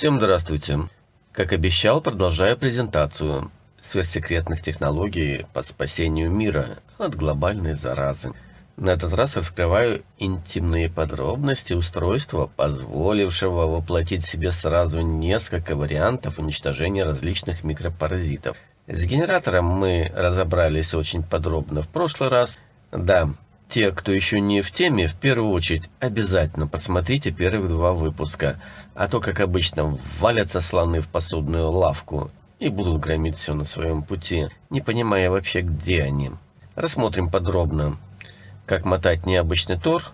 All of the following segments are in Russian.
Всем здравствуйте! Как обещал, продолжаю презентацию сверхсекретных технологий по спасению мира от глобальной заразы. На этот раз раскрываю интимные подробности устройства, позволившего воплотить себе сразу несколько вариантов уничтожения различных микропаразитов. С генератором мы разобрались очень подробно в прошлый раз. Да, те, кто еще не в теме, в первую очередь обязательно посмотрите первых два выпуска, а то, как обычно, валятся слоны в посудную лавку и будут громить все на своем пути, не понимая вообще, где они. Рассмотрим подробно как мотать необычный тор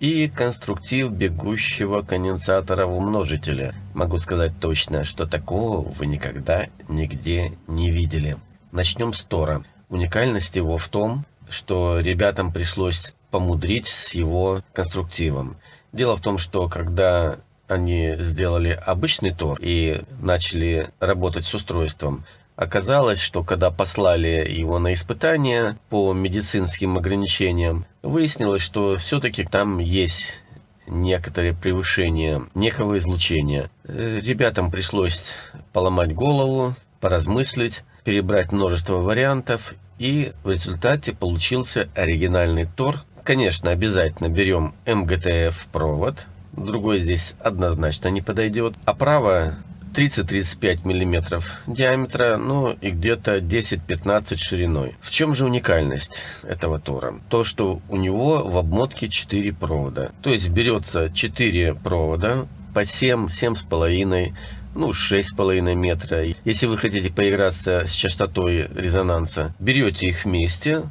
и конструктив бегущего конденсатора в умножителе. Могу сказать точно, что такого вы никогда нигде не видели. Начнем с тора. Уникальность его в том, что ребятам пришлось помудрить с его конструктивом. Дело в том, что когда они сделали обычный тор и начали работать с устройством, Оказалось, что когда послали его на испытания по медицинским ограничениям, выяснилось, что все-таки там есть некоторые превышения некого излучения. Э, ребятам пришлось поломать голову, поразмыслить, перебрать множество вариантов, и в результате получился оригинальный Тор. Конечно, обязательно берем МГТФ провод, другой здесь однозначно не подойдет. А право 30-35 мм диаметра, ну и где-то 10-15 шириной. В чем же уникальность этого тора? То, что у него в обмотке 4 провода. То есть берется 4 провода по 7, 7,5 ну, 6,5 метра. Если вы хотите поиграться с частотой резонанса, берете их вместе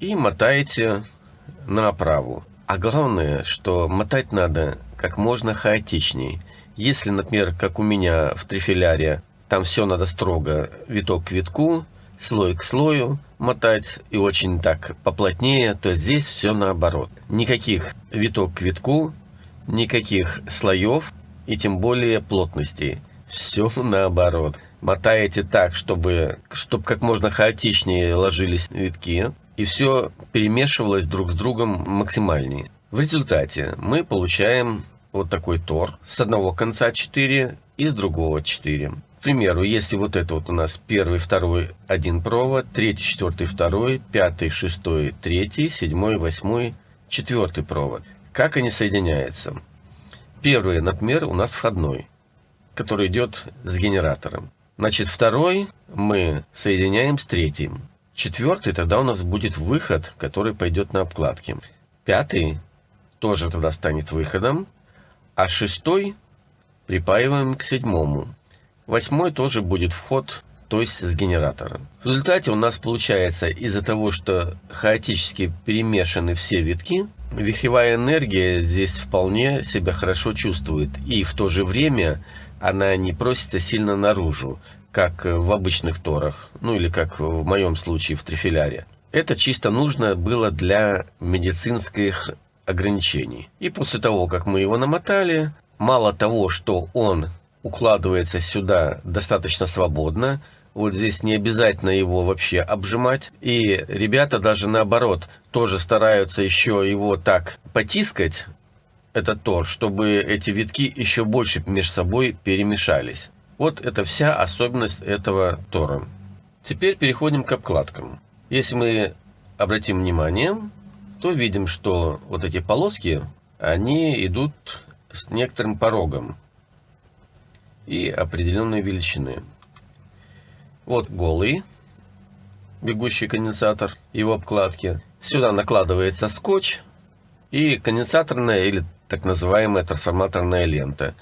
и мотаете на оправу. А главное, что мотать надо как можно хаотичней. Если, например, как у меня в трифиляре, там все надо строго, виток к витку, слой к слою мотать и очень так поплотнее, то здесь все наоборот. Никаких виток к витку, никаких слоев и тем более плотностей. Все наоборот. Мотаете так, чтобы, чтобы как можно хаотичнее ложились витки, и все перемешивалось друг с другом максимальнее. В результате мы получаем вот такой тор. С одного конца 4 и с другого 4. К примеру, если вот это вот у нас первый, второй, один провод, третий, четвертый, второй, пятый, шестой, третий, седьмой, восьмой, четвертый провод. Как они соединяются? Первый, например, у нас входной, который идет с генератором. Значит, второй мы соединяем с третьим. Четвертый тогда у нас будет выход, который пойдет на обкладки. Пятый тоже тогда станет выходом а шестой припаиваем к седьмому. Восьмой тоже будет вход, то есть с генератора. В результате у нас получается из-за того, что хаотически перемешаны все витки, вихревая энергия здесь вполне себя хорошо чувствует. И в то же время она не просится сильно наружу, как в обычных торах, ну или как в моем случае в трифиляре. Это чисто нужно было для медицинских ограничений. И после того, как мы его намотали, мало того, что он укладывается сюда достаточно свободно, вот здесь не обязательно его вообще обжимать. И ребята даже наоборот тоже стараются еще его так потискать, этот тор, чтобы эти витки еще больше между собой перемешались. Вот это вся особенность этого тора. Теперь переходим к обкладкам. Если мы обратим внимание, то видим, что вот эти полоски, они идут с некоторым порогом и определенной величины. Вот голый бегущий конденсатор, его обкладки. Сюда накладывается скотч и конденсаторная или так называемая трансформаторная лента.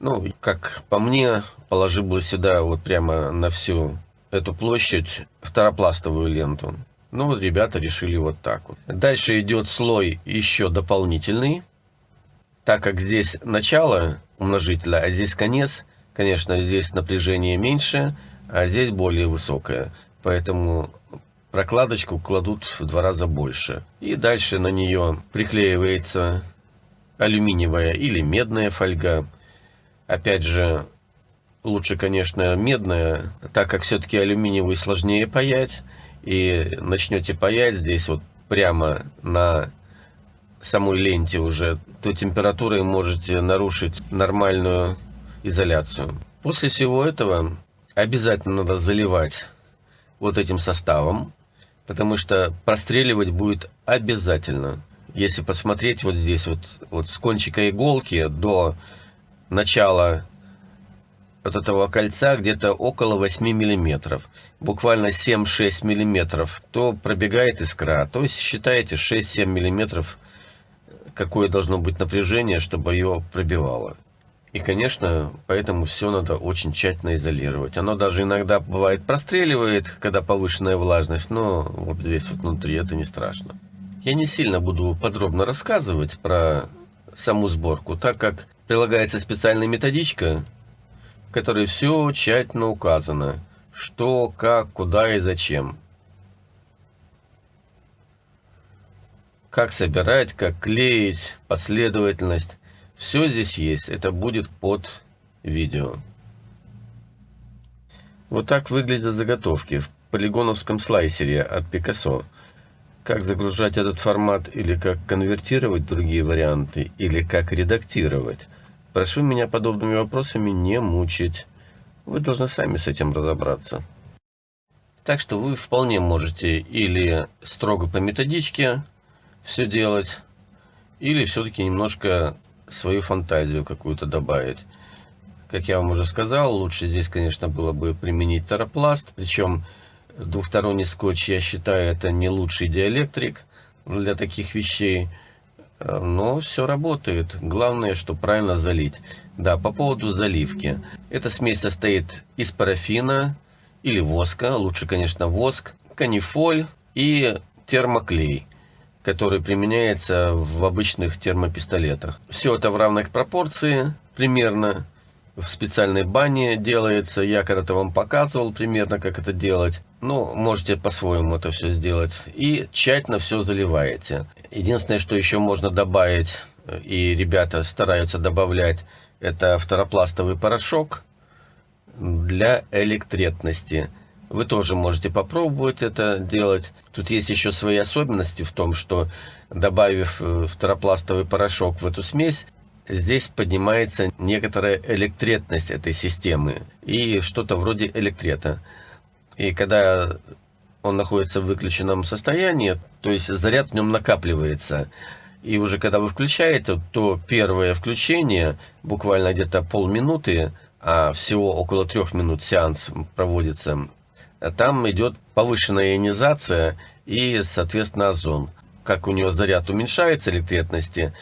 Ну, как по мне, положил бы сюда вот прямо на всю эту площадь второпластовую ленту. Ну вот ребята решили вот так вот. Дальше идет слой еще дополнительный. Так как здесь начало умножителя, а здесь конец, конечно, здесь напряжение меньше, а здесь более высокое. Поэтому прокладочку кладут в два раза больше. И дальше на нее приклеивается алюминиевая или медная фольга. Опять же, лучше, конечно, медная, так как все-таки алюминиевый сложнее паять и начнете паять здесь вот прямо на самой ленте уже, то температурой можете нарушить нормальную изоляцию. После всего этого обязательно надо заливать вот этим составом, потому что простреливать будет обязательно. Если посмотреть вот здесь, вот, вот с кончика иголки до начала вот этого кольца где-то около 8 миллиметров, буквально 7-6 миллиметров, то пробегает искра. То есть считаете 6-7 миллиметров, какое должно быть напряжение, чтобы ее пробивало. И, конечно, поэтому все надо очень тщательно изолировать. Оно даже иногда бывает простреливает, когда повышенная влажность, но вот здесь вот внутри это не страшно. Я не сильно буду подробно рассказывать про саму сборку, так как прилагается специальная методичка, в которой все тщательно указано, что, как, куда и зачем. Как собирать, как клеить, последовательность. Все здесь есть, это будет под видео. Вот так выглядят заготовки в полигоновском слайсере от Picasso. Как загружать этот формат или как конвертировать другие варианты, или как редактировать. Прошу меня подобными вопросами не мучить. Вы должны сами с этим разобраться. Так что вы вполне можете или строго по методичке все делать, или все-таки немножко свою фантазию какую-то добавить. Как я вам уже сказал, лучше здесь, конечно, было бы применить таропласт. Причем двухсторонний скотч, я считаю, это не лучший диэлектрик для таких вещей. Но все работает. Главное, что правильно залить. Да, по поводу заливки. Эта смесь состоит из парафина или воска. Лучше, конечно, воск, канифоль и термоклей который применяется в обычных термопистолетах. Все это в равных пропорции примерно. В специальной бане делается. Я когда-то вам показывал примерно, как это делать. Ну, можете по-своему это все сделать. И тщательно все заливаете. Единственное, что еще можно добавить, и ребята стараются добавлять, это второпластовый порошок для электретности. Вы тоже можете попробовать это делать. Тут есть еще свои особенности в том, что добавив э, второпластовый порошок в эту смесь, здесь поднимается некоторая электретность этой системы и что-то вроде электрета. И когда он находится в выключенном состоянии, то есть заряд в нем накапливается. И уже когда вы включаете, то первое включение, буквально где-то полминуты, а всего около трех минут сеанс проводится, там идет повышенная ионизация и, соответственно, озон. Как у него заряд уменьшается электретности,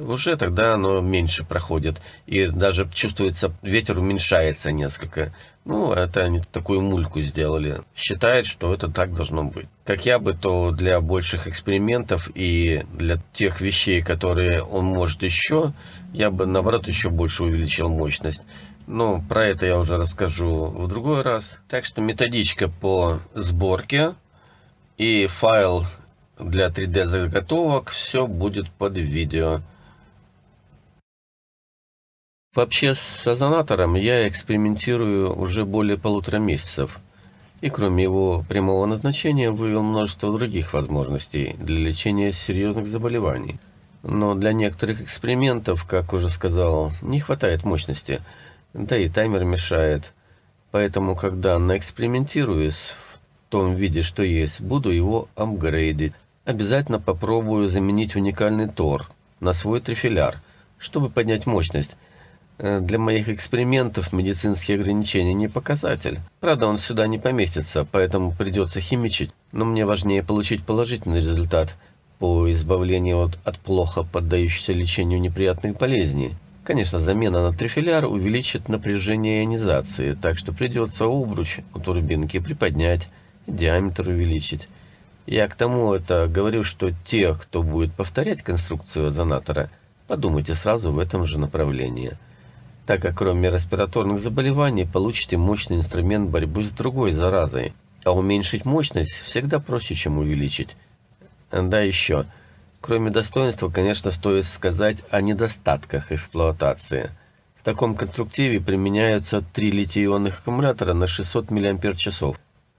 уже тогда оно меньше проходит. И даже чувствуется, ветер уменьшается несколько. Ну, это они такую мульку сделали. Считает, что это так должно быть. Как я бы, то для больших экспериментов и для тех вещей, которые он может еще, я бы, наоборот, еще больше увеличил мощность. Ну, про это я уже расскажу в другой раз. Так что методичка по сборке и файл для 3D заготовок, все будет под видео. Вообще с озонатором я экспериментирую уже более полутора месяцев. И кроме его прямого назначения вывел множество других возможностей для лечения серьезных заболеваний. Но для некоторых экспериментов, как уже сказал, не хватает мощности – да и таймер мешает. Поэтому, когда наэкспериментируюсь в том виде, что есть, буду его апгрейдить. Обязательно попробую заменить уникальный Тор на свой трифиляр, чтобы поднять мощность. Э, для моих экспериментов медицинские ограничения не показатель. Правда, он сюда не поместится, поэтому придется химичить. Но мне важнее получить положительный результат по избавлению от, от плохо поддающихся лечению неприятных болезней. Конечно, замена на трифиляр увеличит напряжение ионизации, так что придется обруч у турбинки приподнять, диаметр увеличить. Я к тому это говорю, что те, кто будет повторять конструкцию озонатора, подумайте сразу в этом же направлении. Так как кроме респираторных заболеваний получите мощный инструмент борьбы с другой заразой. А уменьшить мощность всегда проще, чем увеличить. Да еще – Кроме достоинства, конечно, стоит сказать о недостатках эксплуатации. В таком конструктиве применяются три литий-ионных аккумулятора на 600 мАч.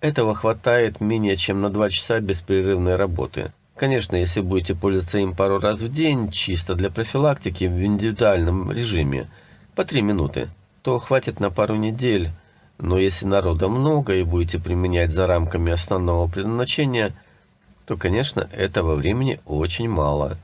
Этого хватает менее чем на 2 часа беспрерывной работы. Конечно, если будете пользоваться им пару раз в день, чисто для профилактики, в индивидуальном режиме, по 3 минуты. то хватит на пару недель. Но если народа много и будете применять за рамками основного предназначения, то, конечно, этого времени очень мало.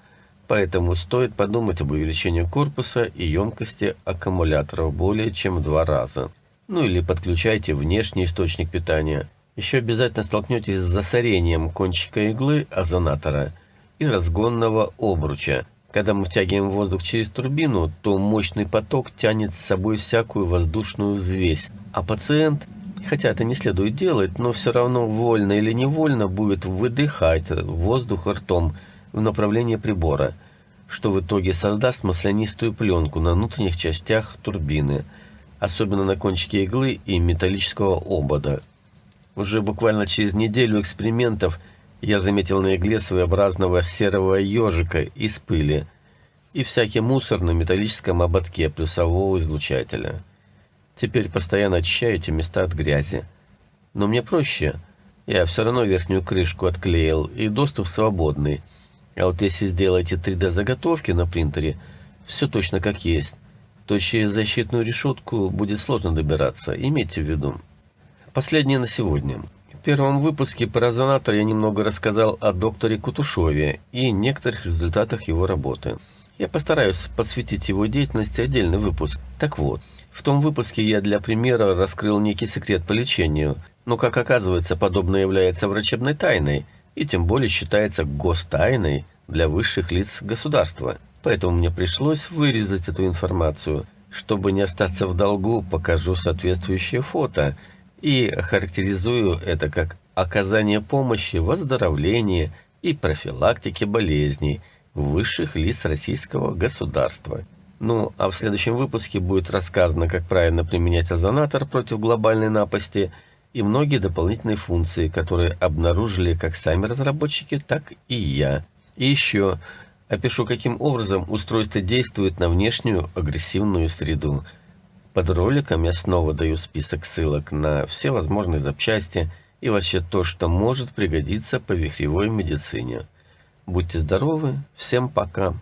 Поэтому стоит подумать об увеличении корпуса и емкости аккумуляторов более чем в два раза. Ну или подключайте внешний источник питания. Еще обязательно столкнетесь с засорением кончика иглы озонатора и разгонного обруча. Когда мы втягиваем воздух через турбину, то мощный поток тянет с собой всякую воздушную взвесь, а пациент, хотя это не следует делать, но все равно вольно или невольно будет выдыхать воздух ртом в направлении прибора, что в итоге создаст маслянистую пленку на внутренних частях турбины, особенно на кончике иглы и металлического обода. Уже буквально через неделю экспериментов я заметил на игле своеобразного серого ежика из пыли и всякий мусор на металлическом ободке плюсового излучателя. Теперь постоянно очищаю эти места от грязи. Но мне проще. Я все равно верхнюю крышку отклеил, и доступ свободный. А вот если сделаете 3D-заготовки на принтере, все точно как есть, то через защитную решетку будет сложно добираться, имейте в виду. Последнее на сегодня. Первом выпуске про резонатор я немного рассказал о докторе Кутушове и некоторых результатах его работы. Я постараюсь посвятить его деятельности отдельный выпуск. Так вот, в том выпуске я для примера раскрыл некий секрет по лечению, но, как оказывается, подобное является врачебной тайной и тем более считается гостайной для высших лиц государства. Поэтому мне пришлось вырезать эту информацию. Чтобы не остаться в долгу, покажу соответствующее фото и характеризую это как оказание помощи в оздоровлении и профилактике болезней высших лиц российского государства – ну, а в следующем выпуске будет рассказано, как правильно применять озонатор против глобальной напасти и многие дополнительные функции, которые обнаружили как сами разработчики, так и я. И еще опишу, каким образом устройство действует на внешнюю агрессивную среду. Под роликом я снова даю список ссылок на все возможные запчасти и вообще то, что может пригодиться по вихревой медицине. Будьте здоровы, всем пока!